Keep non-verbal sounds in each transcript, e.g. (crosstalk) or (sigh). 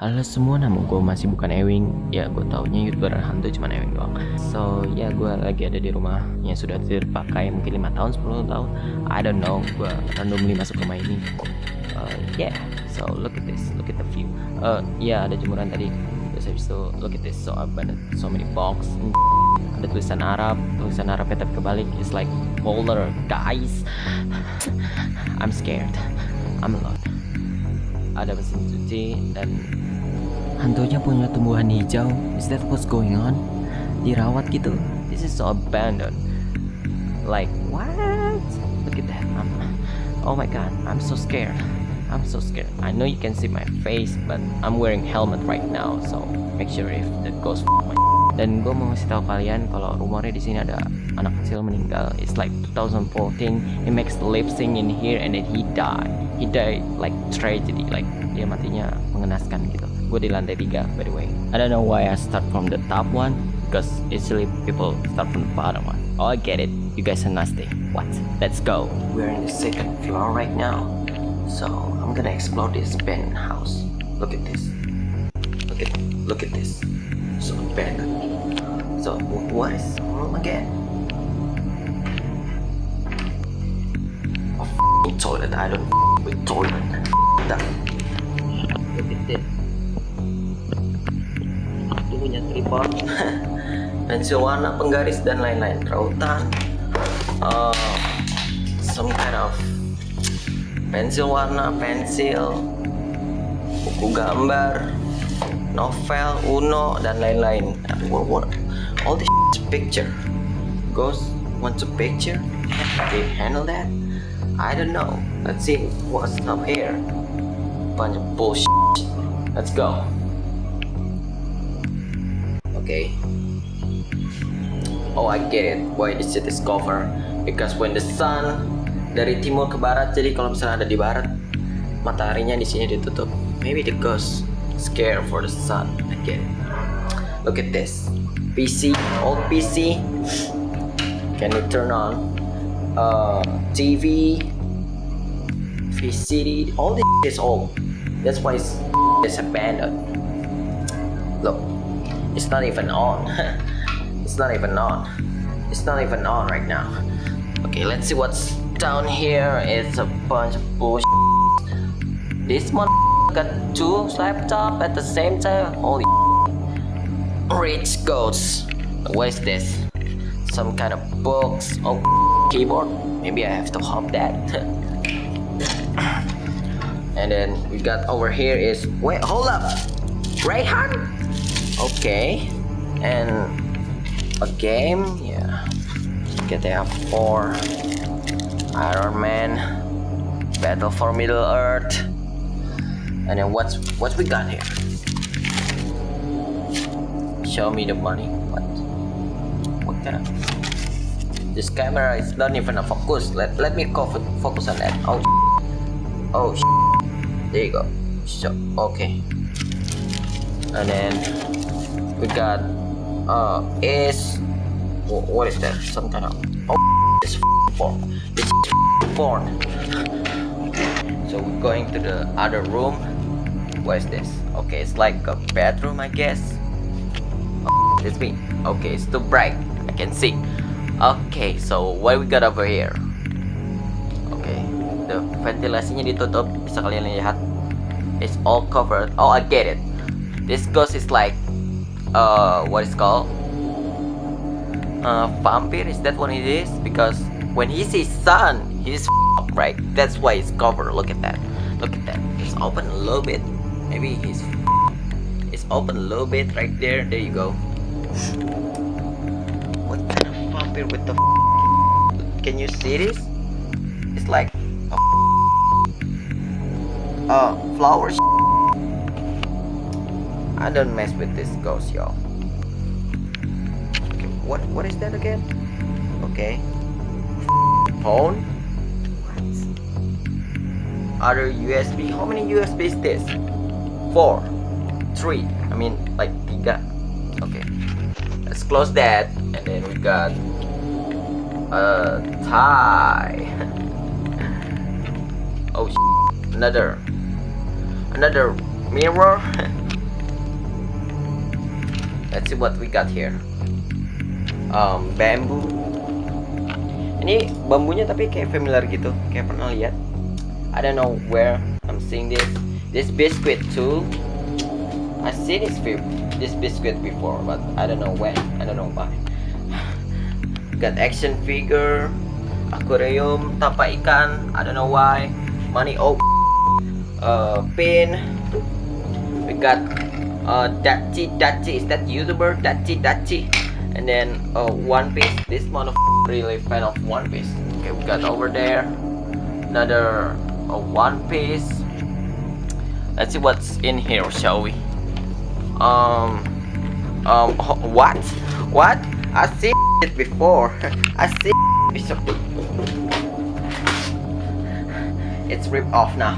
Halo semua, nama gue masih bukan Ewing. Ya gue taunya youtuber hantu cuman Ewing doang. So ya gue lagi ada di rumah Yang sudah terpakai mungkin 5 tahun, 10 tahun. I don't know, gue randomly masuk rumah ini. Uh, Yeah, so look at this, look at the view. Uh, Ya ada jemuran tadi. Terus habis itu look at this, so abandoned, so many box. Ada tulisan Arab, tulisan Arabnya tapi kebalik. It's like folder, guys. (sighs) I'm scared, I'm alone. Ada mesin cuci dan hantunya punya tumbuhan hijau. Is that what's going on? Dirawat gitu this is so abandoned. Like what? Look at that. I'm, oh my god. I'm so scared. I'm so scared. I know you can see my face but I'm wearing helmet right now so make sure if the ghost my dan gue mau kasih tahu kalian kalau rumornya di sini ada anak kecil meninggal. It's like 2014 he makes lip sync in here and then he died. He died like tragedy like dia matinya mengenaskan gitu gue di lantai 3 by the way. I don't know why I start from the top one because usually people start from the bottom one. Oh I get it. You guys are nasty. What? Let's go. We're in the second floor right now so I'm gonna explore this penthouse. Look at this. Look at look at this. So abandoned so what is room again? Toilet. I don't with toilet. Look at this (laughs) pensil warna penggaris dan lain-lain. Rautan uh, some kind of pensil warna pensil buku gambar novel uno dan lain-lain. All this picture. Ghost wants a picture? They handle that? I don't know. Let's see what's up here. Bunch of bullshit. Let's go okay. Oh I get it. Why this shit is covered because when the sun dari timur ke barat jadi kalau misalnya ada di barat mataharinya di sini ditutup. Maybe the ghost scared for the sun. It. Look at this. PC old PC can you turn on? Uh, TV VCD all this is old. That's why it's abandoned. Look it's not even on. (laughs) It's not even on. It's not even on right now. Okay let's see what's down here. It's a bunch of bullshit. This one got two laptop at the same time? Holy (laughs) rich ghosts what is this? Some kind of books? Oh (laughs) keyboard? Maybe I have to hop that. And then we got over here is wait hold up. Rayhan okay. And a game? Yeah. GTA 4 Iron Man. Battle for Middle Earth. And then what's what we got here? Show me the money. What? What kind of this camera is not even a focus. Let, let me focus on that. Oh oh there you go. So okay. And then we got uh is what is that? Some kind of oh (laughs) this (laughs) porn this (laughs) porn so we're going to the other room. What is this? Okay it's like a bedroom i guess. Oh, it's me. Okay it's too bright. I can see. Okay so what we got over here? Okay the ventilasinya ditutup. Bisa kalian lihat? It's all covered. Oh i get it. This ghost is like uh what is called? Uh vampire is that what it is? Because when he sees sun he's f- right? That's why it's covered. Look at that. Look at that. It's open a little bit. Maybe he's it's open a little bit right there. There you go. What kind of vampire with the can you see this? It's like a uh flowers I don't mess with this ghost y'all. Okay, what what is that again? Okay. (laughs) Phone? What? Other USB how many USB is this? Four. Three. I mean like tiga okay. Let's close that and then we got uh, a tie (laughs) oh another another mirror (laughs) let's see what we got here. Um, bamboo ini bambunya tapi kayak familiar gitu kayak pernah lihat. I don't know where I'm seeing this. This biscuit too. I see this this biscuit before but I don't know when. I don't know why. (sighs) Got action figure aquarium tapak ikan. I don't know why. Money oh uh, pin. We got uh, Dachi Dachi is that YouTuber? Dachi Dachi and then uh, One Piece. This of really fan of One Piece. Okay we got over there. Another uh, One Piece. Let's see what's in here shall we? Um um what? What? I see it before. (laughs) I see it's ripped off now.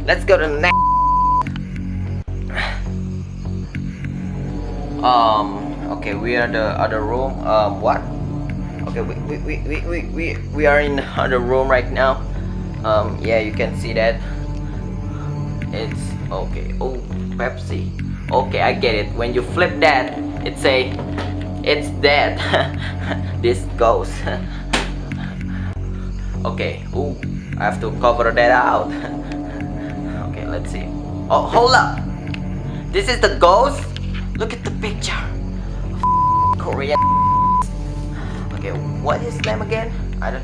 (laughs) Let's go to the next um okay we are the other room. Um what? Okay we we, we, we, we, we are in (laughs) other room right now. Um yeah you can see that. It's okay. Oh Pepsi. Okay I get it. When you flip that it say it's dead. (laughs) This goes. (laughs) Okay oh I have to cover that out. Okay let's see. Oh hold up. This is the ghost look at the picture. Korean okay what is his name again? I don't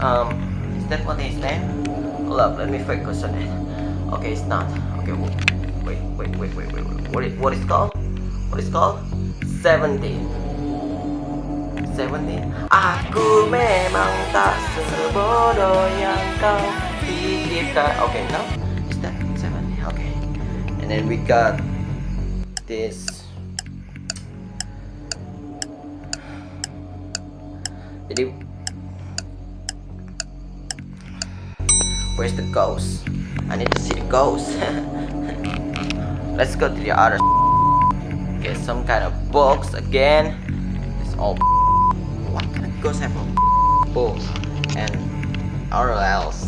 um is that what his name? Hold up let me focus on it. Okay it's not. Okay wait wait wait wait wait, wait. what is what is called? What is called? 17 17 Aku memang tak sebodoh yang kau pikirkan. Okay, no? Is that 17? Okay. And then we got this. Jadi Where's the ghost? I need to see the ghost. (laughs) Let's go to the other (laughs) Get some kind of box again. It's all (laughs) What? Ghost have a book and or else?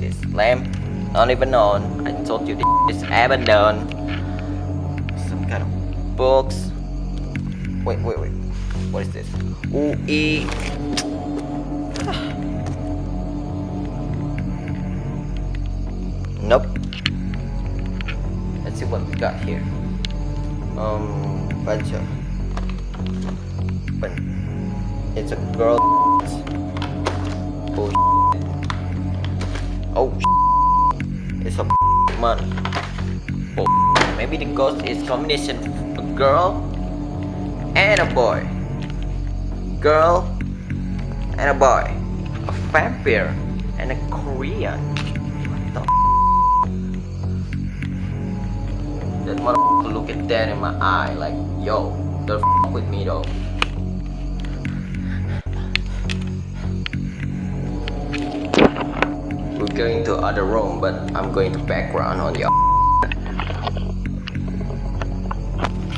This lamp? Not even on I told you this is abandoned kind of books wait wait wait what is this ooh e nope let's see what we got here um bunch of it's a girl. Oh. Oh. It's a man. Oh. Maybe the ghost is combination girl and a boy. Girl and a boy. A vampire and a Korean. What the That motherfucker look at that in my eye like, yo, don't f with me though. We're going to other room, but I'm going to background on your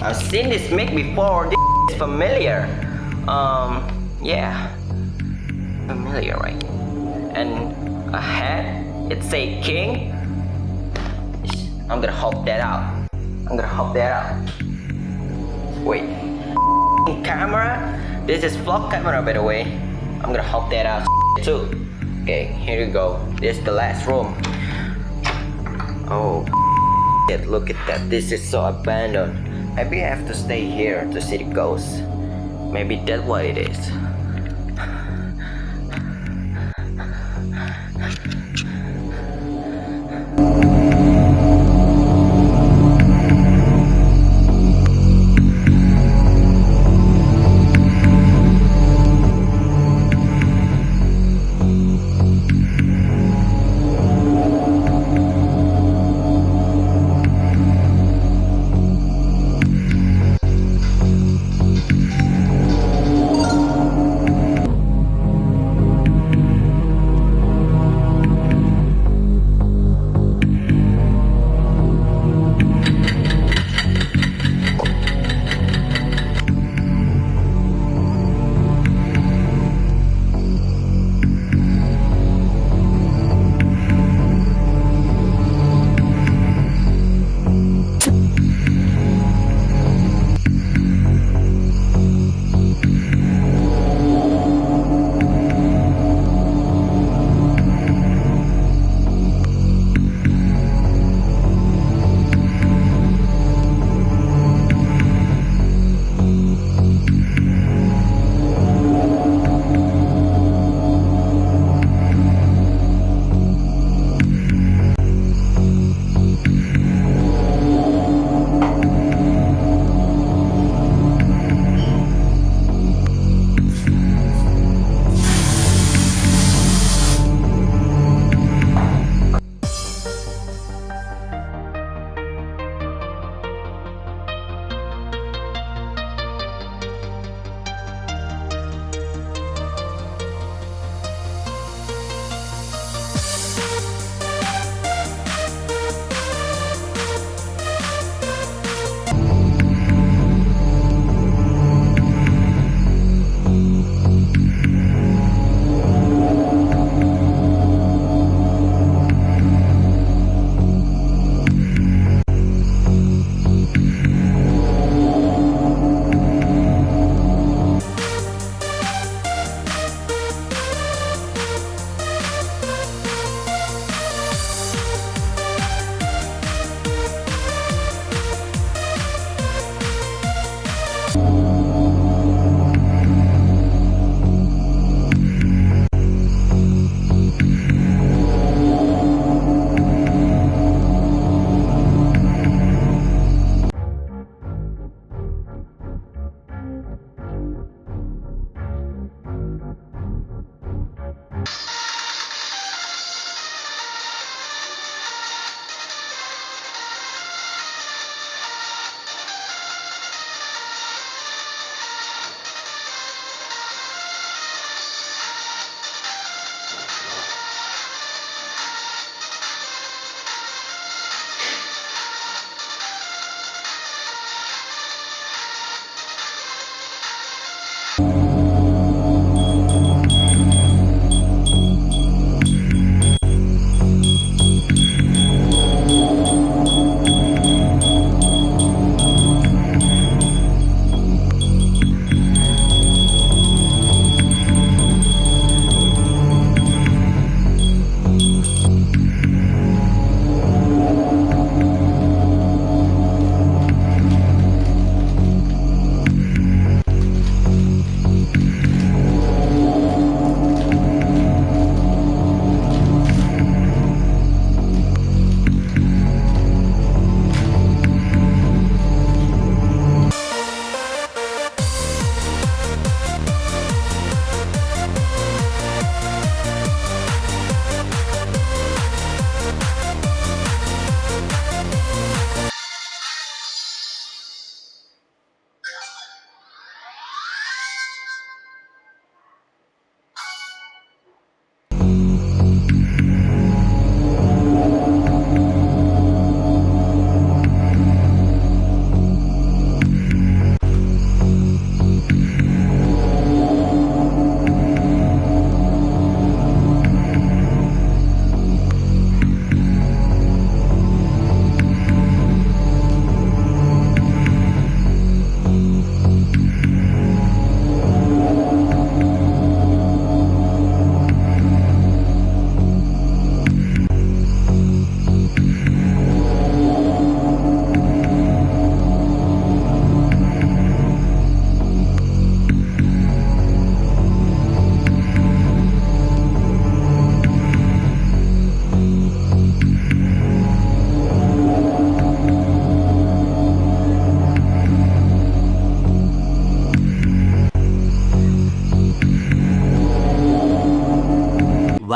I've seen this mic before, this is familiar. Um, yeah, familiar, right? And a hat, it say king. I'm gonna hop that out. I'm gonna hop that out. Wait, camera. This is vlog camera, by the way. I'm gonna hop that out too. Okay, here you go. This is the last room. Oh, look at that. This is so abandoned. Maybe I have to stay here to see the ghosts. Maybe that's what it is.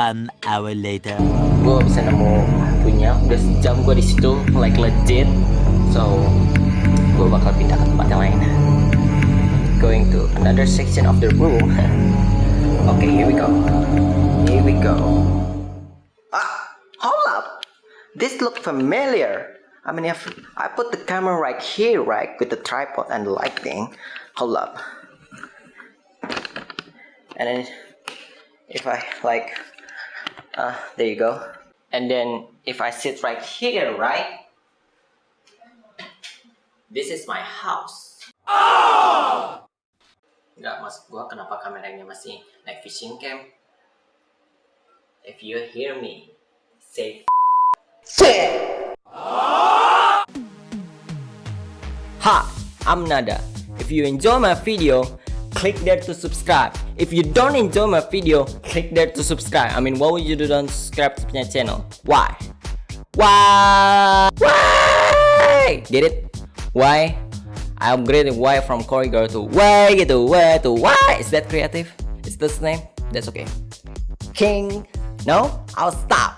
One hour later. Gue bisa nemu punya udah sejam gue di situ like legit. So gue bakal pindah ke tempat yang lain. Going to another section of the room. (laughs) okay, here we go. Here we go. Ah, hold up. This look familiar. I mean, if I put the camera right here, right, with the tripod and the lighting, hold up. And then, if I like, uh, there you go. And then, if I sit right here, right, this is my house. Nggak maksud gua kenapa kameranya masih naik fishing cam. If you hear me, say Hi, I'm Nada. If you enjoy my video, click there to subscribe. If you don't enjoy my video, click there to subscribe. I mean, why would you don't subscribe to my channel? Why? Why? Why? Get it? Why? I upgraded why from Corridor to Y gitu, Y to why Is that creative? Is this name? That's okay. King? No? I'll stop.